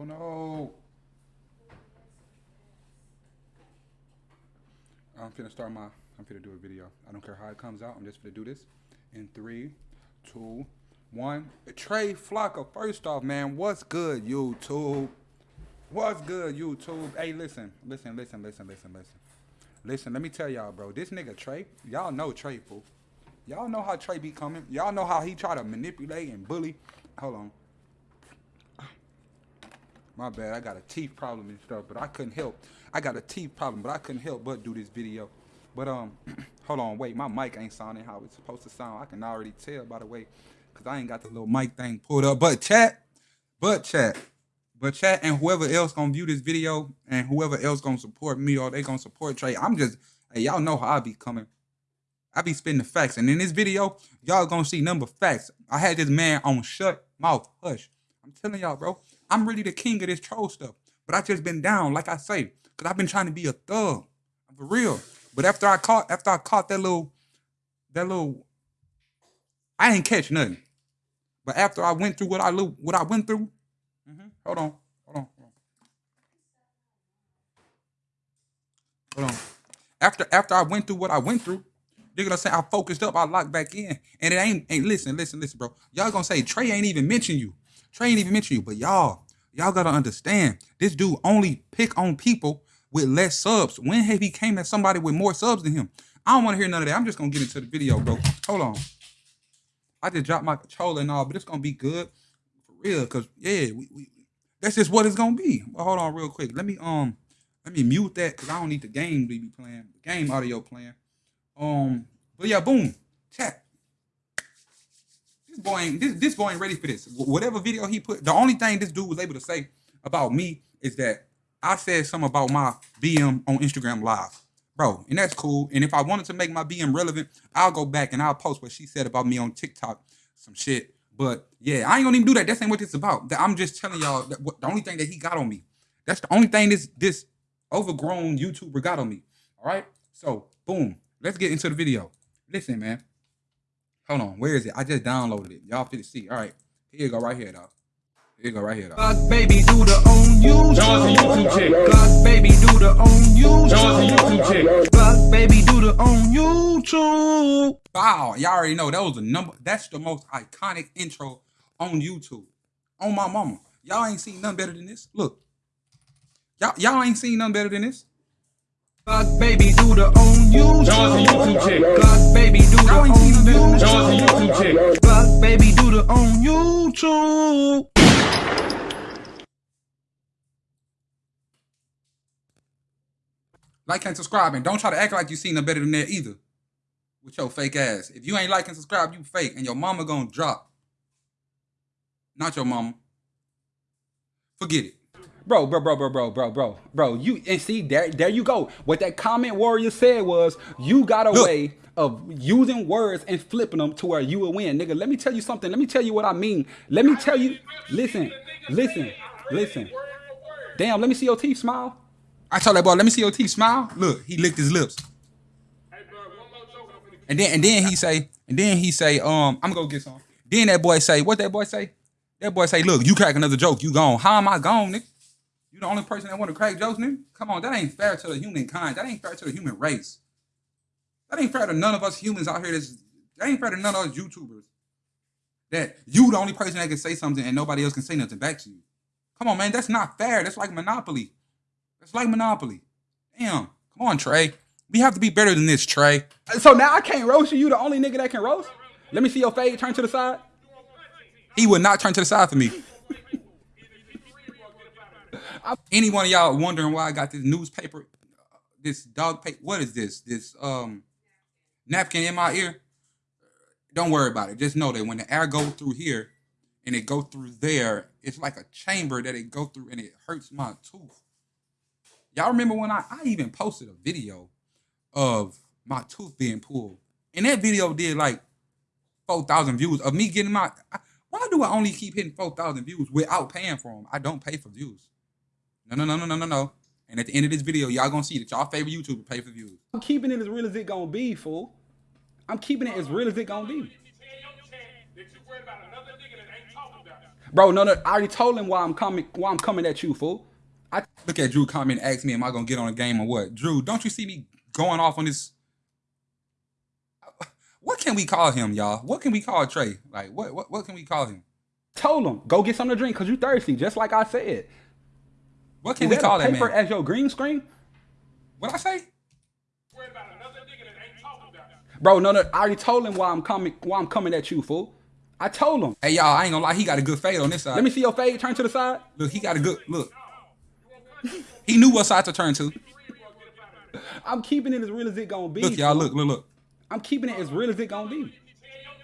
Oh no. I'm finna start my, I'm finna do a video. I don't care how it comes out. I'm just finna do this in three, two, one. Trey Flocka, first off, man, what's good, YouTube? What's good, YouTube? Hey, listen, listen, listen, listen, listen, listen. Listen, let me tell y'all, bro. This nigga Trey, y'all know Trey, fool. Y'all know how Trey be coming. Y'all know how he try to manipulate and bully. Hold on. My bad, I got a teeth problem and stuff, but I couldn't help. I got a teeth problem, but I couldn't help but do this video. But um, hold on, wait, my mic ain't sounding how it's supposed to sound. I can already tell by the way, cause I ain't got the little mic thing pulled up. But chat, but chat, but chat, and whoever else gonna view this video, and whoever else gonna support me or they gonna support Trey, I'm just, hey, y'all know how I be coming. I be spitting the facts, and in this video, y'all gonna see number facts. I had this man on shut mouth, hush. I'm telling y'all, bro. I'm really the king of this troll stuff. But I just been down, like I say, because I've been trying to be a thug. For real. But after I caught after I caught that little that little I ain't catch nothing. But after I went through what I what I went through, mm -hmm, hold on, hold on, hold on. Hold on. After after I went through what I went through, they're gonna say I focused up, I locked back in. And it ain't ain't listen, listen, listen, bro. Y'all gonna say Trey ain't even mention you. Trey ain't even mention you, but y'all, y'all gotta understand this dude only pick on people with less subs. When have he came at somebody with more subs than him? I don't want to hear none of that. I'm just gonna get into the video, bro. Hold on. I just dropped my controller and all, but it's gonna be good for real. Cause yeah, we, we that's just what it's gonna be. Well, hold on real quick. Let me um let me mute that because I don't need the game to be playing, the game audio playing. Um, but yeah, boom, chat boy ain't this, this boy ain't ready for this. Whatever video he put, the only thing this dude was able to say about me is that I said something about my BM on Instagram Live. Bro, and that's cool. And if I wanted to make my BM relevant, I'll go back and I'll post what she said about me on TikTok, some shit. But yeah, I ain't gonna even do that. That's ain't what it's about. I'm just telling y'all that the only thing that he got on me. That's the only thing this this overgrown YouTuber got on me. All right. So boom, let's get into the video. Listen, man. Hold on, where is it? I just downloaded it. Y'all fit to see. All right, here you go, right here, though. Here you go, right here, though. Glock baby, do the own YouTube. Johnson YouTube chick. Glock baby, do the own YouTube. Johnson YouTube chick. Glock baby, do the own YouTube. Wow, y'all already know that was the number. That's the most iconic intro on YouTube. On my mama, y'all ain't seen nothing better than this. Look, y'all y'all ain't seen nothing better than this. Glock baby do the own YouTube. Johnson YouTube chick. Glock baby do the own YouTube. Johnson YouTube chick. Glock baby do the own YouTube. Like and subscribe, and don't try to act like you seen them better than that either. With your fake ass. If you ain't like and subscribe, you fake, and your mama gonna drop. Not your mama. Forget it. Bro, bro, bro, bro, bro, bro, bro, bro. You and see there, there you go. What that comment warrior said was, you got a Look. way of using words and flipping them to where you will win, nigga. Let me tell you something. Let me tell you what I mean. Let me tell you. Listen, listen, listen. Damn, let me see your teeth smile. I told that boy, let me see your teeth smile. Look, he licked his lips. And then and then he say, and then he say, um, I'm gonna go get some. Then that boy say, what that boy say? That boy say, look, you crack another joke, you gone. How am I gone, nigga? You the only person that want to crack jokes, nigga? Come on, that ain't fair to the humankind. That ain't fair to the human race. That ain't fair to none of us humans out here. That's, that ain't fair to none of us YouTubers. That you the only person that can say something and nobody else can say nothing back to you. Come on, man. That's not fair. That's like Monopoly. That's like Monopoly. Damn. Come on, Trey. We have to be better than this, Trey. Uh, so now I can't roast you. You the only nigga that can roast? Let me see your fade. Turn to the side. He would not turn to the side for me. Any one of y'all wondering why I got this newspaper, this dog paper? What is this? This um napkin in my ear? Don't worry about it. Just know that when the air go through here and it go through there, it's like a chamber that it go through and it hurts my tooth. Y'all remember when I, I even posted a video of my tooth being pulled. And that video did like 4,000 views of me getting my... I, why do I only keep hitting 4,000 views without paying for them? I don't pay for views. No, no, no, no, no, no, no. And at the end of this video, y'all gonna see that y'all favorite YouTuber pay for views. I'm keeping it as real as it gonna be, fool. I'm keeping it as real as it gonna be. Bro, no, no, I already told him why I'm coming. Why I'm coming at you, fool. I Look at Drew comment, ask me, am I gonna get on a game or what? Drew, don't you see me going off on this? What can we call him, y'all? What can we call Trey? Like, what what, what can we call him? told him go get something to drink because you thirsty, just like I said. What can Is we that call a that paper man? as your green screen? What I say? Worried about another nigga that ain't talking about it. Bro, no, no, I already told him why I'm coming. Why I'm coming at you, fool. I told him. Hey y'all, I ain't gonna lie, he got a good fade on this side. Let me see your fade. Turn to the side. look, he got a good look. He knew what side to turn to. I'm keeping it as real as it gonna be. Look, y'all, look, look, look. I'm keeping it as real as it gonna be. Tell your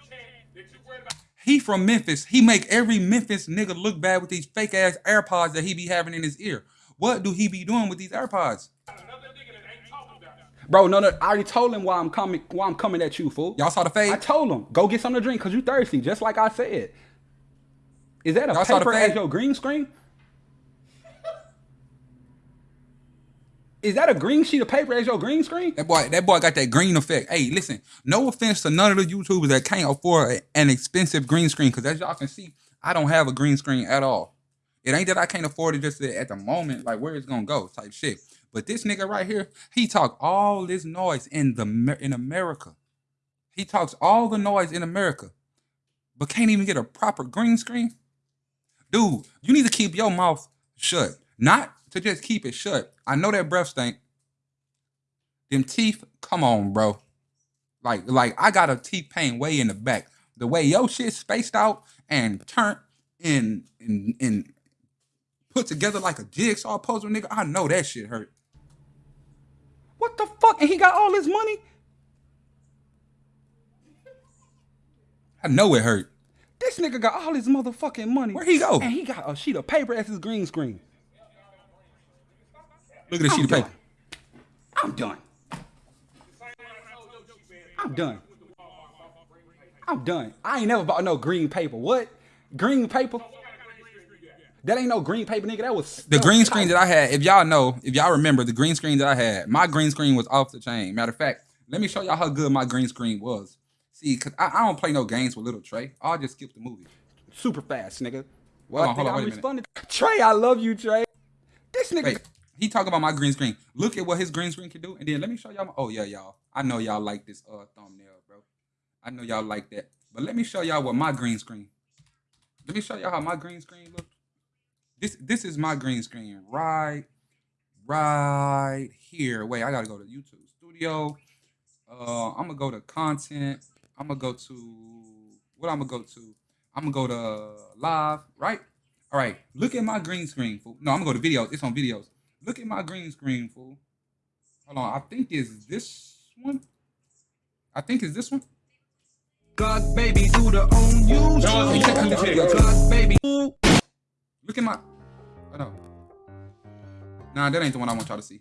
chat that you worried about He from Memphis. He make every Memphis nigga look bad with these fake ass AirPods that he be having in his ear. What do he be doing with these AirPods? another nigga that ain't talking about it. Bro, no, no, I already told him why I'm coming. Why I'm coming at you, fool. Y'all saw the fade? I told him go get something to drink because you thirsty, just like I said. Is that a Y'all saw the paper as your green screen? Is that a green sheet of paper as your green screen? That boy, that boy got that green effect. Hey, listen, no offense to none of the YouTubers that can't afford an expensive green screen, because as y'all can see, I don't have a green screen at all. It ain't that I can't afford it just at the moment, like where it's gonna go, type shit. But this nigga right here, he talk all this noise in the in America. He talks all the noise in America, but can't even get a proper green screen. Dude, you need to keep your mouth shut, not to just keep it shut. I know that breath stink. Them teeth, come on, bro. Like, like I got a teeth pain way in the back. The way your shit spaced out and turned and and and put together like a jigsaw puzzle, nigga. I know that shit hurt. What the fuck? And he got all his money? I know it hurt. This nigga got all his motherfucking money. Where he go? And he got a sheet of paper as his green screen. Look at this I'm sheet of done. paper. I'm done. I'm done. I'm done. I ain't never bought no green paper. What? Green paper? That ain't no green paper, nigga. That was The green screen that I had, if y'all know, if y'all remember the green screen that I had, my green screen was off the chain. Matter of fact, let me show y'all how good my green screen was. See, cause I, I don't play no games with little Trey. I'll just skip the movie. super fast, nigga. Well, Hold on, I think hold on, I wait a minute. responded. Trey, I love you, Trey. This nigga. Wait, he talk about my green screen. Look at what his green screen can do, and then let me show y'all. Oh yeah, y'all. I know y'all like this uh thumbnail, bro. I know y'all like that, but let me show y'all what my green screen. Let me show y'all how my green screen look. This this is my green screen right, right here. Wait, I gotta go to YouTube Studio. Uh, I'm gonna go to content. I'm gonna go to what I'm gonna go to. I'm gonna go to live, right? All right, look at my green screen. No, I'm gonna go to videos. It's on videos. Look at my green screen, fool. Hold on, I think it's this one. I think it's this one. God baby do the own you. John, check out this video. God baby. Look at my. Oh no. Nah, that ain't the one I want y'all to see.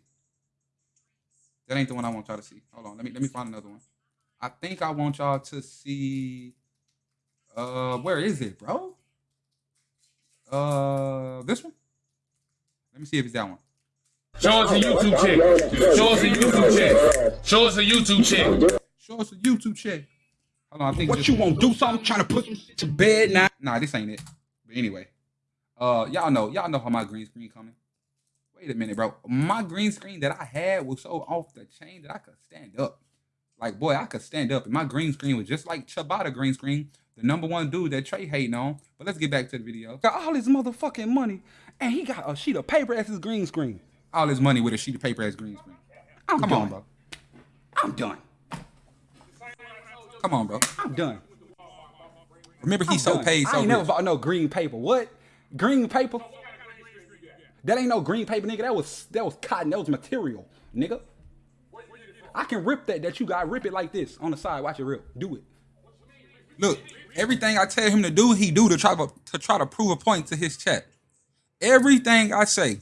That ain't the one I want y'all to see. Hold on, let me let me find another one. I think I want y'all to see. Uh, where is it, bro? Uh, this one. Let me see if it's that one. Show us a YouTube check. Show us a YouTube check. Show us a YouTube check. Show us a YouTube check. Hold on, I think. what you one. want do something? Trying to put some shit to bed now? Nah, this ain't it. But anyway, uh, y'all know, y'all know how my green screen coming. Wait a minute, bro. My green screen that I had was so off the chain that I could stand up. Like, boy, I could stand up. And my green screen was just like Chabata green screen, the number one dude that Trey hating on. But let's get back to the video. Got all his motherfucking money, and he got a sheet of paper as his green screen. All his money with a sheet of paper as green screen. Oh, I'm Come done. on, bro. I'm done. Come on, bro. I'm done. Remember, I'm so done. paid, I so ain't never bought no green paper. What? Green paper? That ain't no green paper, nigga. That was that was cotton. That was material, nigga. I can rip that. That you got rip it like this on the side. Watch it rip. Do it. Look, everything I tell him to do, he do to try to, to try to prove a point to his chat. Everything I say,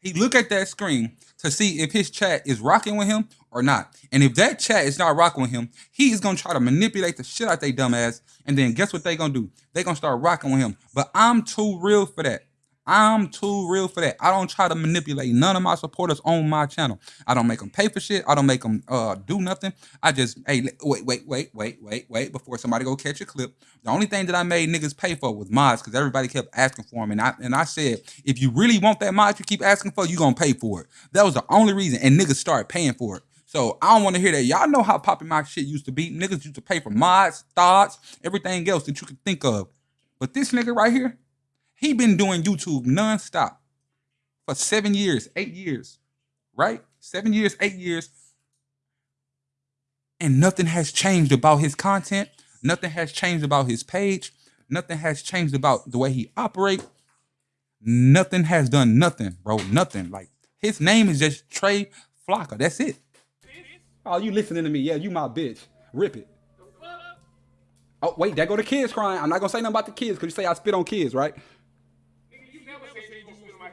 he look at that screen to see if his chat is rocking with him or not. And if that chat is not rocking with him, he is gonna try to manipulate the shit out they dumbass. And then guess what they gonna do? They gonna start rocking with him. But I'm too real for that. I'm too real for that. I don't try to manipulate none of my supporters on my channel. I don't make them pay for shit. I don't make them uh, do nothing. I just hey wait wait wait wait wait wait before somebody go catch a clip. The only thing that I made niggas pay for was mods because everybody kept asking for them, and I and I said if you really want that mod you keep asking for, you gonna pay for it. That was the only reason, and niggas started paying for it. So I don't want to hear that. Y'all know how popping my shit used to be. Niggas used to pay for mods, thoughts, everything else that you could think of. But this nigga right here, he been doing YouTube nonstop for seven years, eight years, right? Seven years, eight years. And nothing has changed about his content. Nothing has changed about his page. Nothing has changed about the way he operate. Nothing has done nothing, bro. Nothing. Like his name is just Trey Flocka. That's it. Oh, you listening to me? Yeah, you my bitch. Rip it. Oh, wait, there go the kids crying. I'm not gonna say nothing about the kids because you say I spit on kids, right?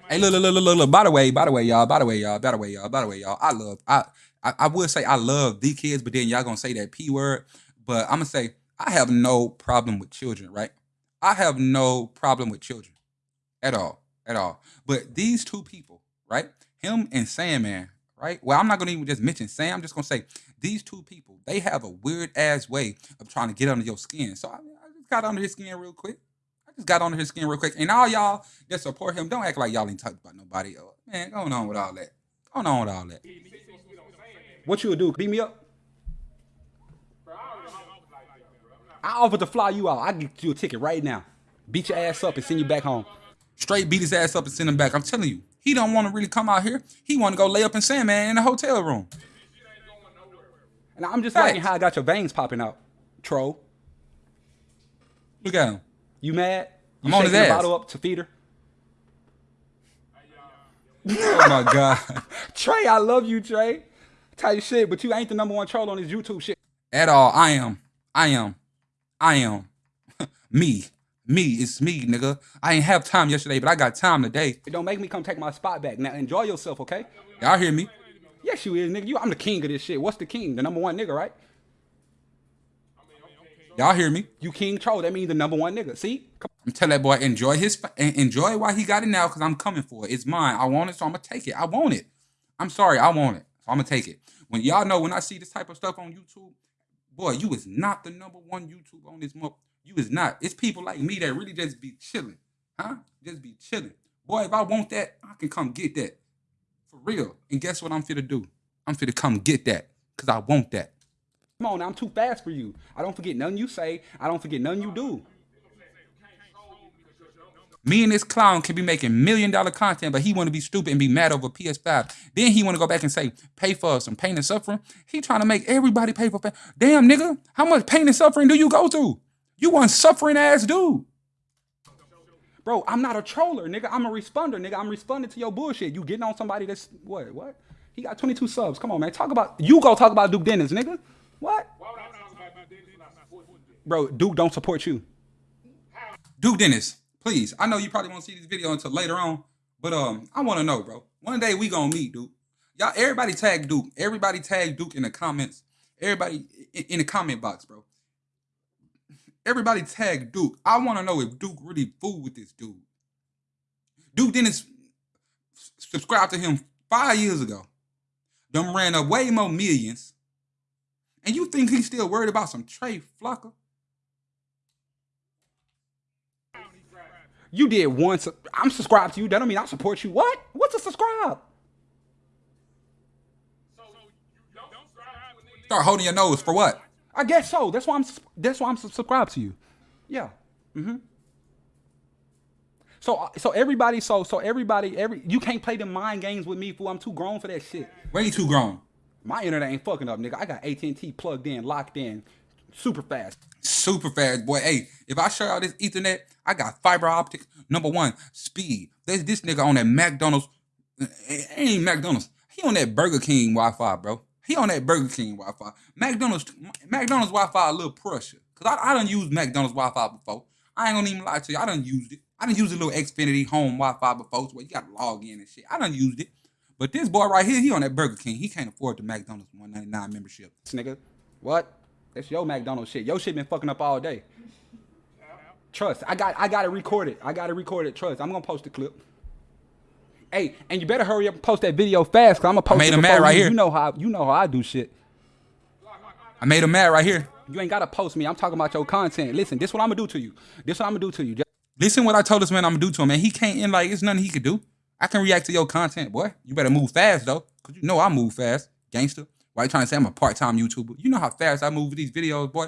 Hey, look, look, look, look, look. By the way, by the way, y'all. By the way, y'all. By the way, y'all. By the way, y'all. I love. I, I, I would say I love the kids, but then y'all gonna say that p word. But I'm gonna say I have no problem with children, right? I have no problem with children, at all, at all. But these two people, right? Him and Sandman, right? Well, I'm not gonna even just mention Sam. I'm just gonna say these two people. They have a weird ass way of trying to get under your skin. So I, I just got under his skin real quick. Just got under his skin real quick. And all y'all that support him, don't act like y'all ain't talking about nobody. else. Man, going on with all that. Going on with all that. What you would do? Beat me up? I offer to fly you out. I get you a ticket right now. Beat your ass up and send you back home. Straight beat his ass up and send him back. I'm telling you, he don't want to really come out here. He want to go lay up in Sandman in a hotel room. And I'm just Facts. liking how I got your veins popping out, troll. Look at him. You mad? You I'm on his ass. bottle up to feed her? Oh my god. Trey, I love you, Trey. Tight shit, but you ain't the number one troll on this YouTube shit. At all. I am. I am. I am. me. Me. It's me, nigga. I ain't have time yesterday, but I got time today. Don't make me come take my spot back. Now enjoy yourself, okay? Y'all hear me? Yes, you is, nigga. You, I'm the king of this shit. What's the king? The number one nigga, right? Y'all hear me? You king troll. That means the number one nigga. See? Come I'm telling that boy enjoy his enjoy why he got it now because I'm coming for it. It's mine. I want it, so I'm gonna take it. I want it. I'm sorry, I want it. So I'm gonna take it. When y'all know when I see this type of stuff on YouTube, boy, you is not the number one YouTube on this month. You is not. It's people like me that really just be chilling, huh? Just be chilling. Boy, if I want that, I can come get that for real. And guess what I'm fit to do? I'm fit to come get that because I want that. On, I'm too fast for you. I don't forget nothing you say. I don't forget nothing you do. Me and this clown can be making million dollar content, but he want to be stupid and be mad over PS5. Then he want to go back and say, pay for some pain and suffering. He trying to make everybody pay for pain. Damn, nigga, how much pain and suffering do you go through? You one suffering ass dude. Bro, I'm not a troller, nigga. I'm a responder, nigga. I'm responding to your bullshit. You getting on somebody that's what? What? He got 22 subs. Come on, man. Talk about you go talk about Duke Dennis, nigga. What? Bro, Duke don't support you. Duke Dennis, please. I know you probably won't see this video until later on, but um, I want to know, bro. One day we gonna meet, Duke. Y'all, everybody tag Duke. Everybody tag Duke in the comments. Everybody in, in the comment box, bro. Everybody tag Duke. I want to know if Duke really fool with this dude. Duke Dennis s- subscribed to him five years ago. Them ran up way more millions. And you think he's still worried about some Trey Flocka? You did once. I'm subscribed to you. That don't mean I support you. What? What's a subscribe? Start holding your nose for what? I guess so. That's why I'm. That's why I'm subscribed to you. Yeah. Mm-hmm. So uh, so everybody so so everybody every you can't play the mind games with me fool. I'm too grown for that shit. Way too grown. My internet ain't fucking up, nigga. I got AT&T plugged in, locked in, super fast. Super fast, boy. Hey, if I show y'all this Ethernet, I got fiber optic. Number one, speed. There's this nigga on that McDonald's. It ain't McDonald's. He on that Burger King Wi-Fi, bro. He on that Burger King Wi-Fi. McDonald's, McDonald's Wi-Fi a little pressure. Cause I, I done used McDonald's Wi-Fi before. I ain't gonna even lie to you. I done used it. I done used a little Xfinity home Wi-Fi before, where you gotta log in and shit. I done used it. But this boy right here, he on that Burger King. He can't afford the McDonald's 199 membership. This nigga, what? That's your McDonald's shit. Your shit been fucking up all day. Trust. I got I got to record it recorded. I got to record it recorded. Trust. I'm gonna post the clip. Hey, and you better hurry up and post that video fast, cause I'm gonna post made it him mad right you. here. You know how you know how I do shit. I made him mad right here. You ain't gotta post me. I'm talking about your content. Listen, this what I'm gonna do to you. This what I'm gonna do to you. Just Listen what I told this man I'm gonna do to him, man. He can't end like it's nothing he could do. I can react to your content, boy. You better move fast though, cause you know I move fast, gangster. Why you trying to say I'm a part-time YouTuber? You know how fast I move with these videos, boy.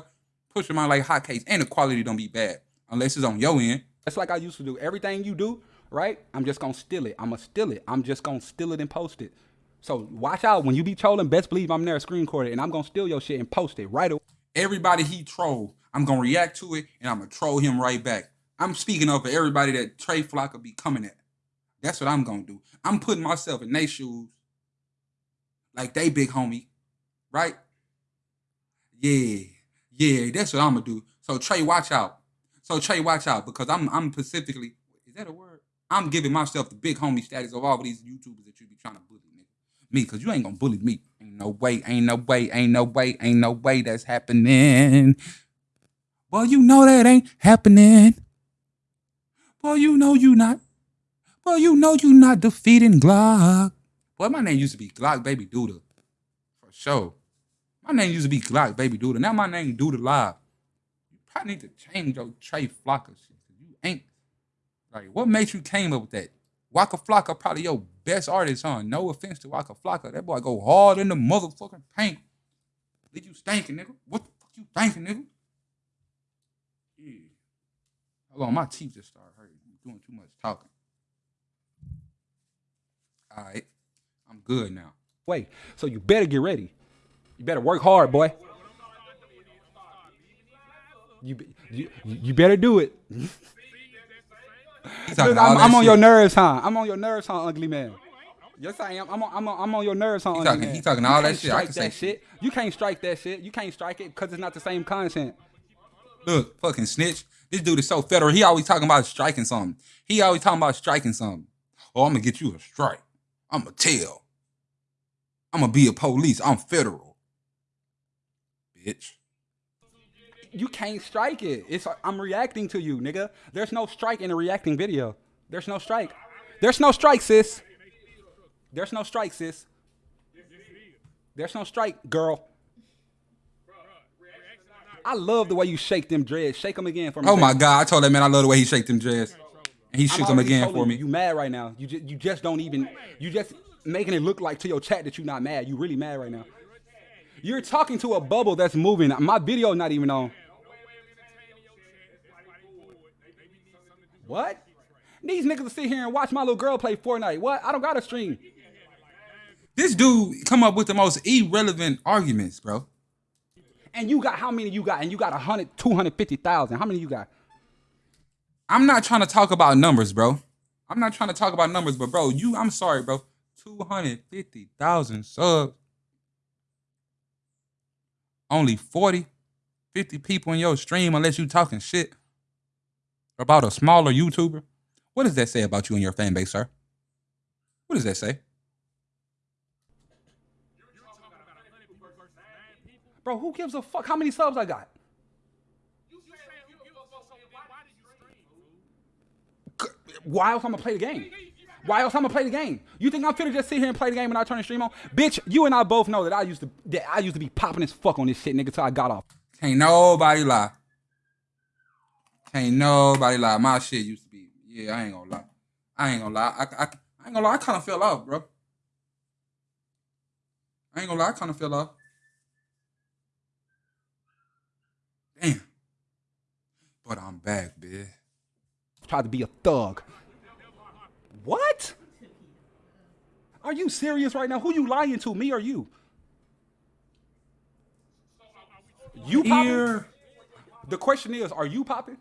Push them out like hotcakes, and the quality don't be bad unless it's on your end. That's like I used to do. Everything you do, right? I'm just gonna steal it. I'm gonna steal it. I'm just gonna steal it and post it. So watch out when you be trolling. Best believe I'm there screen recorded, and I'm gonna steal your shit and post it right away. Everybody he troll, I'm gonna react to it, and I'm gonna troll him right back. I'm speaking of for everybody that Trey Flocka be coming at. That's what I'm gonna do. I'm putting myself in their shoes, like they big homie, right? Yeah, yeah, that's what I'm gonna do. So Trey, watch out. So Trey, watch out because I'm I'm specifically is that a word? I'm giving myself the big homie status of all of these YouTubers that you be trying to bully, nigga. Me, cause you ain't gonna bully me. Ain't no way, ain't no way, ain't no way, ain't no way that's happening. Well, you know that ain't happening. Well, you know you not. Well, you know you're not defeating Glock. Boy, my name used to be Glock Baby Duda. For sure. My name used to be Glock Baby Duda. Now my name Duda Live. You probably need to change your Trey Flocka shit. You ain't. Like, what made you came up with that? Waka Flocka probably your best artist, huh? No offense to Waka Flocka. That boy go hard in the motherfucking paint. Leave you stinking, nigga. What the fuck you thinking, nigga? Yeah. Hold on, my teeth just started hurting. I'm doing too much talking. All right. I'm good now. Wait, so you better get ready. You better work hard, boy. You be- you, you better do it. He Look, talking all I'm, I'm on your nerves, huh? I'm on your nerves, huh, ugly man. Yes, I am. I'm on, I'm on, I'm on your nerves, huh, ugly talking- man. he talking all that shit. I can say that shit. You can't strike that shit. You can't strike it because it's not the same content. Look, fucking snitch. This dude is so federal. He always talking about striking something. He always talking about striking something. Oh, I'm gonna get you a strike. I'm gonna tell. I'm gonna be a police. I'm federal. Bitch. You can't strike it. It's I'm reacting to you, nigga. There's no strike in a reacting video. There's no strike. There's no strike, sis. There's no strike, sis. There's no strike, girl. I love the way you shake them dreads. Shake them again for me. Oh my god, I told that man I love the way he shake them dreads. And he I'm shook them again for me. You mad right now? You just you just don't even you just making it look like to your chat that you're not mad. You really mad right now. You're talking to a bubble that's moving. My video not even on. What? These niggas sit here and watch my little girl play Fortnite. What? I don't got a stream. This dude come up with the most irrelevant arguments, bro. And you got how many you got? And you got 100, 250,000. How many you got? I'm not trying to talk about numbers, bro. I'm not trying to talk about numbers, but bro, you, I'm sorry, bro. 250,000 subs. Only 40, 50 people in your stream unless you talking shit about a smaller YouTuber. What does that say about you and your fan base, sir? What does that say? Bro, who gives a fuck how many subs I got? Why else I'm gonna play the game? Why else I'm gonna play the game? You think I'm finna just sit here and play the game and I turn the stream on? Bitch, you and I both know that I used to that I used to be popping as fuck on this shit, nigga, till I got off. Can't nobody lie. Can't nobody lie. My shit used to be, yeah, I ain't gonna lie. I ain't gonna lie. I, I, I ain't gonna lie. I kind of fell off, bro. I ain't gonna lie. I kind of fell off. Damn. But I'm back, bitch. Tried to be a thug. What? Are you serious right now? Who you lying to, me or you? You popping? Ear. The question is, are you popping?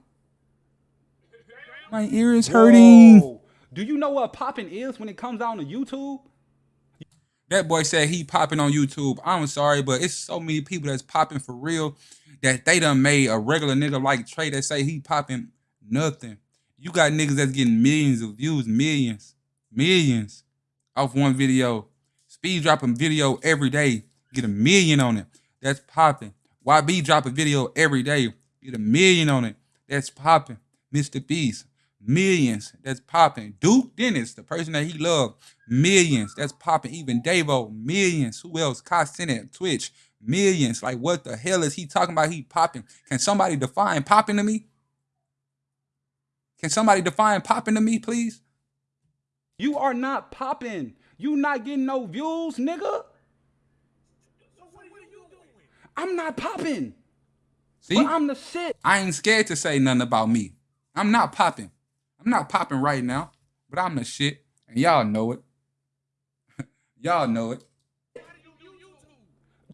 My ear is hurting. Whoa. Do you know what popping is when it comes down to YouTube? That boy said he popping on YouTube. I'm sorry, but it's so many people that's popping for real that they done made a regular nigga like Trey that say he popping nothing. You got niggas that's getting millions of views, millions, millions off one video. Speed dropping video every day, get a million on it. That's popping. YB drop a video every day, get a million on it. That's popping. Mr. Beast, millions that's popping. Duke Dennis, the person that he loved, millions that's popping. Even Davo, millions. Who else? Cenat, Twitch, millions. Like, what the hell is he talking about? He popping. Can somebody define popping to me? Can somebody define popping to me, please? You are not popping. You not getting no views, nigga. I'm not popping. See, But I'm the shit. I ain't scared to say nothing about me. I'm not popping. I'm not popping right now, but I'm the shit, and y'all know it. y'all know it.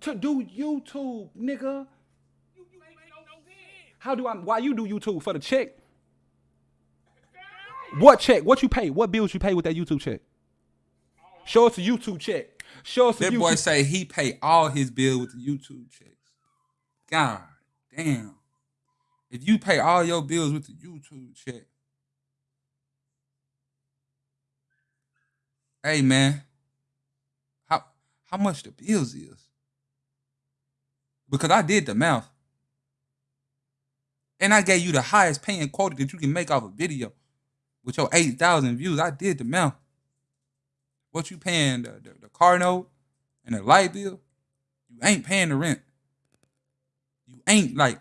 To do YouTube, nigga. How do I? Why you do YouTube for the check? What check? What you pay? What bills you pay with that YouTube check? Show us a YouTube check. Show us a That boy say he pay all his bill with the YouTube checks. God damn. If you pay all your bills with the YouTube check, hey man, how how much the bills is? Because I did the math. And I gave you the highest paying quota that you can make off a video with your 8,000 views. I did the math. What you paying the, the, the car note and the light bill? You ain't paying the rent. You ain't like.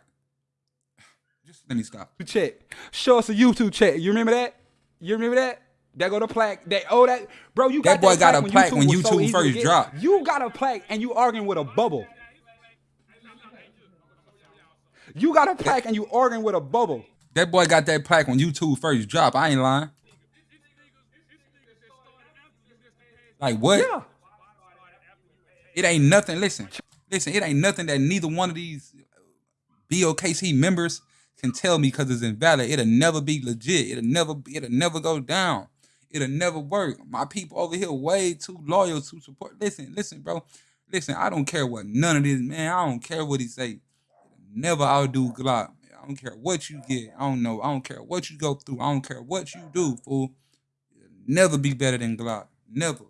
Just let me stop. check. Show us a YouTube check. You remember that? You remember that? That go to plaque. That oh that bro, you That got boy got a plaque when was so YouTube easy first dropped. You got a plaque and you arguing with a bubble. You got a plaque and you arguing with a bubble. That boy got that plaque when YouTube first dropped. I ain't lying. Like what? Yeah. It ain't nothing. Listen, listen. It ain't nothing that neither one of these BOKC members can tell me because it's invalid. It'll never be legit. It'll never. It'll never go down. It'll never work. My people over here way too loyal to support. Listen, listen, bro. Listen, I don't care what none of this, man. I don't care what he say. Never outdo Glock. I don't care what you get. I don't know. I don't care what you go through. I don't care what you do, fool. Never be better than Glock. Never.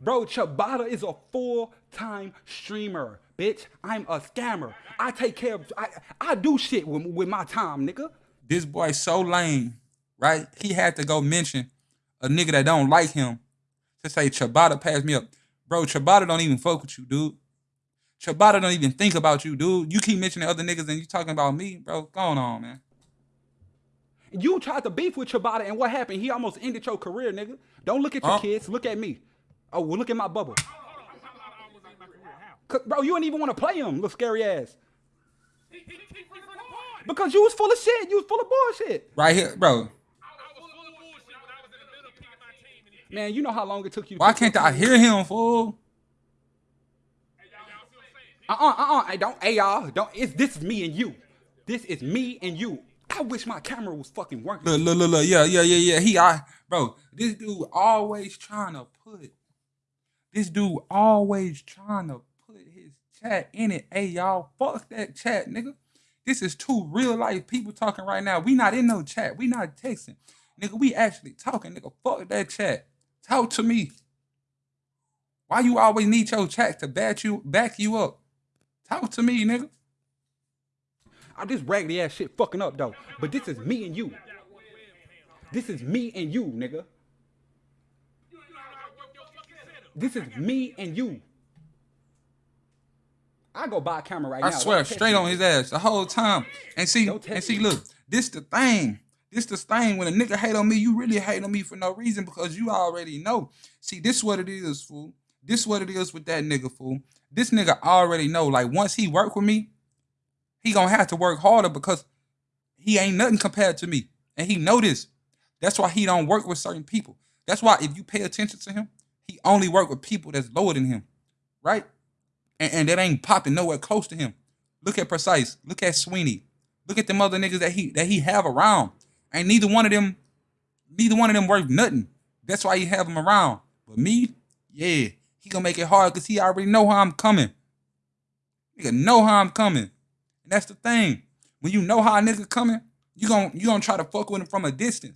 Bro, Chabata is a full-time streamer, bitch. I'm a scammer. I take care of. I, I do shit with, with my time, nigga. this boy so lame, right? He had to go mention a nigga that don't like him to say Chabata passed me up. Bro, Chabata don't even fuck with you, dude. Chabata don't even think about you, dude. You keep mentioning other niggas and you talking about me, bro. Going on, man. You tried to beef with Chabata, and what happened? He almost ended your career, nigga. Don't look at your Huh? kids. Look at me. Oh, well, look at my bubble. Bro, you didn't even want to play him, little scary ass. Because you was full of shit. You was full of bullshit. Right here, bro. Man, you know how long it took you. Why can't I hear him, fool? Uh-uh, uh-uh. Hey, don't, hey, y'all. Don't, it's, this is me and you. This is me and you. I wish my camera was fucking working. Look, look, look, look. Yeah, yeah, yeah, yeah. He, I, bro. This dude always trying to put. This dude always trying to put his chat in it. Hey, y'all, fuck that chat, nigga. This is two real life people talking right now. We not in no chat. We not texting, nigga. We actually talking, nigga. Fuck that chat. Talk to me. Why you always need your chat to back you back you up? Talk to me, nigga. I this raggedy ass shit fucking up though. But this is me and you. This is me and you, nigga. This is me and you. I go buy a camera right I now. I swear, straight on his ass the whole time. And see, and see, look, this the thing. This the thing. When a nigga hate on me, you really hate on me for no reason because you already know. See, this what it is, fool. This what it is with that nigga, fool. This nigga already know. Like once he work with me, he gonna have to work harder because he ain't nothing compared to me, and he know this. That's why he don't work with certain people. That's why if you pay attention to him, he only work with people that's lower than him, right? and, and that ain't popping nowhere close to him. Look at Precise. Look at Sweeney. Look at them other niggas that he that he have around. Ain't neither one of them, neither one of them worth nothing. That's why he have them around. But me, yeah, he gonna make it hard because he already know how I'm coming. Nigga know how I'm coming. And that's the thing. When you know how a nigga coming, you gon' you gonna try to fuck with him from a distance.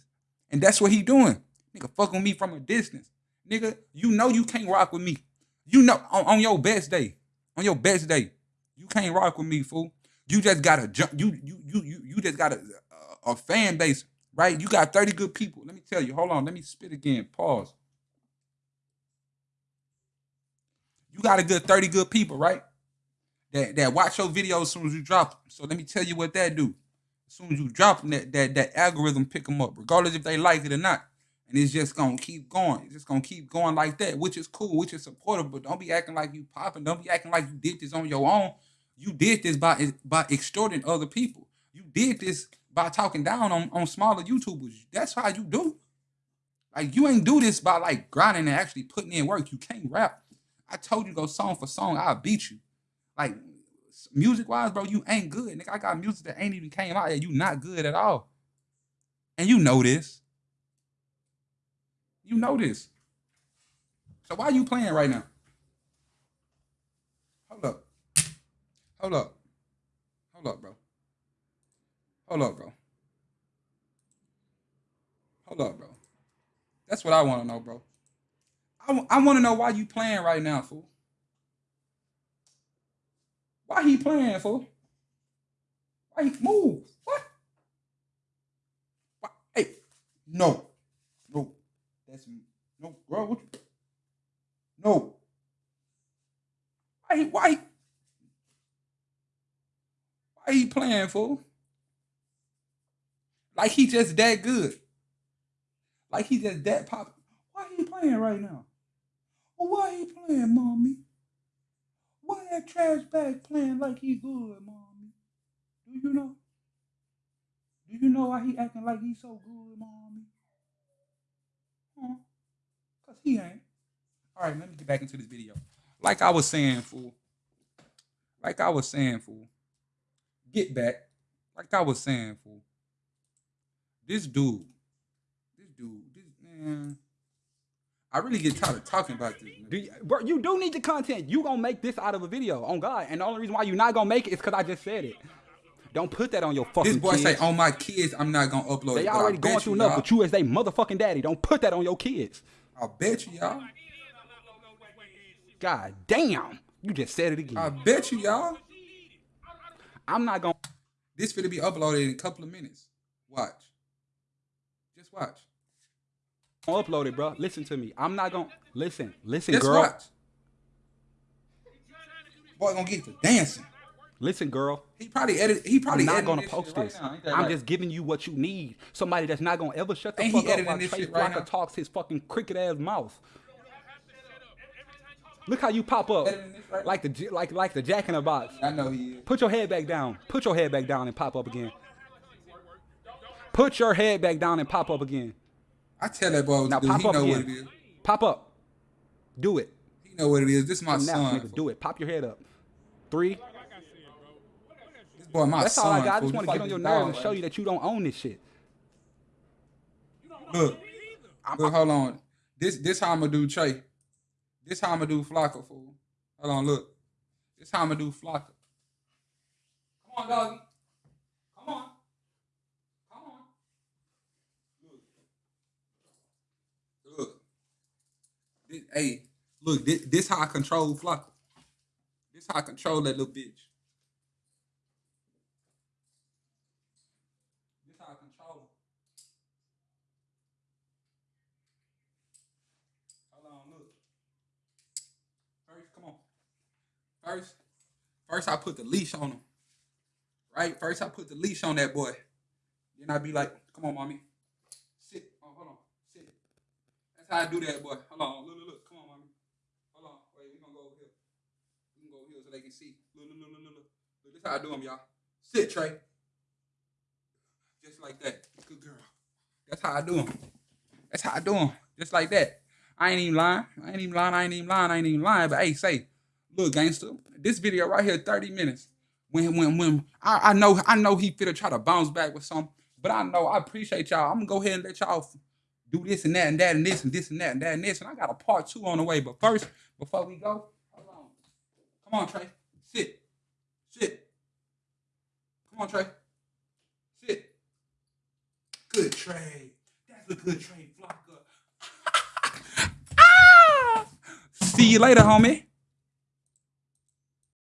And that's what he doing. Nigga fuck with me from a distance. Nigga, you know you can't rock with me. You know on, on your best day, on your best day, you can't rock with me, fool. You just gotta jump. You you you you you just gotta uh, a fan base, right? You got 30 good people. Let me tell you, hold on, let me spit again. Pause. You got a good 30 good people, right? That that watch your videos as soon as you drop them. So let me tell you what that do. As soon as you drop them, that, that, that algorithm pick them up, regardless if they like it or not. And it's just gonna keep going. It's just gonna keep going like that, which is cool, which is supportive. But don't be acting like you popping. Don't be acting like you did this on your own. You did this by by extorting other people. You did this by talking down on, on smaller YouTubers. That's how you do. Like you ain't do this by like grinding and actually putting in work. You can't rap. I told you go song for song, I'll beat you. Like music wise, bro, you ain't good. Nigga, I got music that ain't even came out yet. You not good at all. And you know this. You know this. So why you playing right now? Hold up. Hold up. Hold up, bro. Hold up, bro. Hold up, bro. That's what I want to know, bro. I, want to know why you playing right now, fool. Why he playing, fool? Why he move? What? Why? Hey, no, no, that's no, bro. What you, no. Why? Why? Why he playing, fool? Like he just that good. Like he just that pop. Why he playing right now? Well, why he playing, mommy? Why that trash bag playing like he good, mommy? Do you know? Do you know why he acting like he so good, mommy? Huh? Cause he ain't. All right, let me get back into this video. Like I was saying, fool. Like I was saying, fool. Get back. Like I was saying, fool. This dude, this dude, this man. I really get tired of talking about this. Do you, bro, you do need the content. You gonna make this out of a video on God, and the only reason why you're not gonna make it is because I just said it. Don't put that on your fucking. Kids. This boy kids. say, "On my kids, I'm not gonna upload." They it, already going through enough, but you as they motherfucking daddy, don't put that on your kids. I bet you, y'all. God damn, you just said it again. I bet you, y'all. I'm not gonna. This finna be uploaded in a couple of minutes. Watch. Just watch. Upload it, bro. Listen to me. I'm not gonna listen. Listen, girl. Boy, gonna get to dancing. Listen, girl. He probably edit. He probably I'm not gonna post right this. now. I'm right? just giving you what you need. Somebody that's not gonna ever shut the Ain't he fuck up while this Trey shit right talks his fucking cricket ass mouth. Look how you pop up right like the like like the Jack in the Box. I know he is. Put your head back down. Put your head back down and pop up again. Put your head back down and pop up again. I tell that boy what Now to do. pop He up know what it again. Pop up. Do it. He know what it is. This is my Now, son. nigga, do it. Pop your head up. Three. This boy, my That's son. all I got. I just want to get on your nerves and show you that you don't own this shit. Look, look, hold on. This this how I'm gonna do Trey. This how I'm gonna do Flocka, fool. Hold on, look. This how I'm gonna do Flocka. Come on, doggy. Come on. Come on. Look. Look. This, hey, look, this, this how I control Flocka. This how I control that little bitch. This how I control. First, come on. First, first I put the leash on him. Right? First I put the leash on that boy. Then I be like, come on, mommy. Sit. Oh, hold on. Sit. That's how I do that, boy. Hold on. Look, look, look. Come on, mommy. Hold on. Wait, we gonna go over here. We can go over here so they can see. Look, look, look, look, look, look. This how I do them, y'all. Sit, Trey. Just like that. Good girl. That's how I do them. That's how I do them. Just like that. I ain't even lying. I ain't even lying. I ain't even lying. I ain't even lying. But hey, say, look, gangster, this video right here, 30 minutes. When when when I, I know I know he finna try to bounce back with something, but I know I appreciate y'all. I'm gonna go ahead and let y'all do this and that and that and this and this and that and that and this. And I got a part two on the way. But first, before we go, hold on. Come on, Trey. Sit. Sit. Come on, Trey. Sit. Good trade. That's a good trade, Flocka. Ah! See you later, homie.